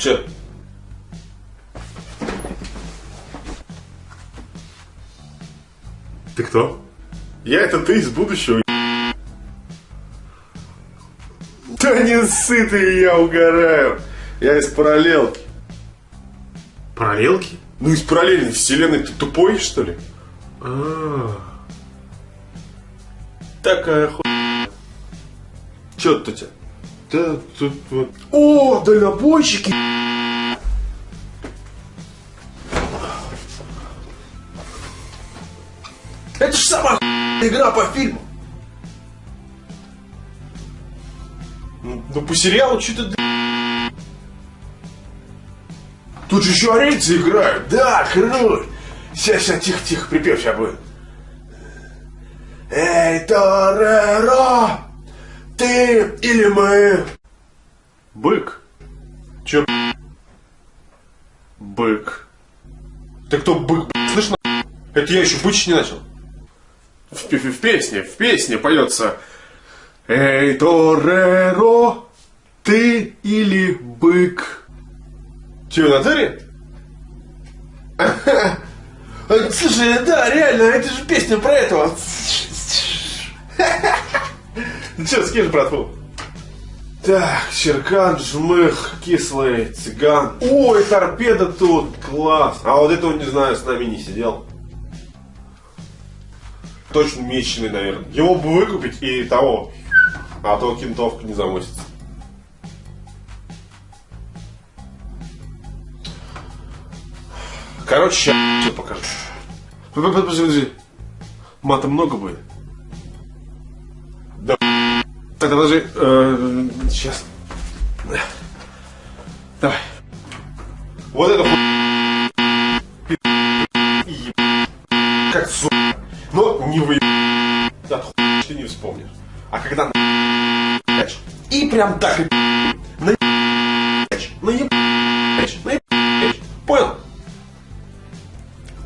Че? Ты кто? Я это ты из будущего. Да не сытый я угораю. Я из параллелки. Параллелки? Ну из параллельной вселенной ты тупой, что ли? А, Такая ху... Че тут у тебя? Да, тут вот. О, дальнобойщики! Это ж сама игра по фильму. Ну, по сериалу что-то... Тут же еще арийцы играют. Да, круто. Сейчас, сейчас, тихо, тихо, припев сейчас будет. Эй, Тореро, ты или мы? Бык. Че? Бык. Ты кто бык? Слышно? Это я еще бычить не начал. В, пе- в песне, в песне поется Эй, Тореро, ты или бык? Че, в натуре? Слушай, да, реально, это же песня про этого. Ну что, скинь братву? Так, Черкан, Жмых, Кислый, Цыган. Ой, торпеда тут, класс. А вот этого, не знаю, с нами не сидел. Точно меченый, наверное. Его бы выкупить и того. А то кентовка не замосится. Короче, сейчас покажу. Подожди, подожди. Мата много будет? Да. Так, подожди. э, сейчас. Давай. Вот это Как сука. Но не вы... Хуя ты не вспомнишь. А когда. И прям так и... На... На... Понял?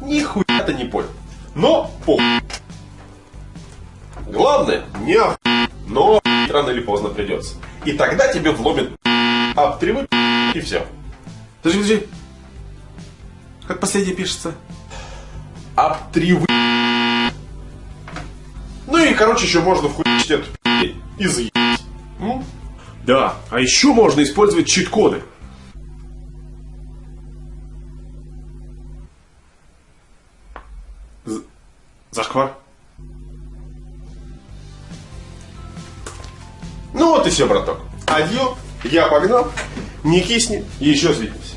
Нихуя ты не понял. Но по. Главное, не ох... но рано или поздно придется. И тогда тебе вломит об три вы- и все. Подожди, подожди. Как последнее пишется? Об три вы- Ну и, короче, еще можно вхуячить эту и заебать. М? Да, а еще можно использовать чит-коды. Зашквар. Вот и все, браток. Адьё, я погнал. Не кисни, еще свидимся.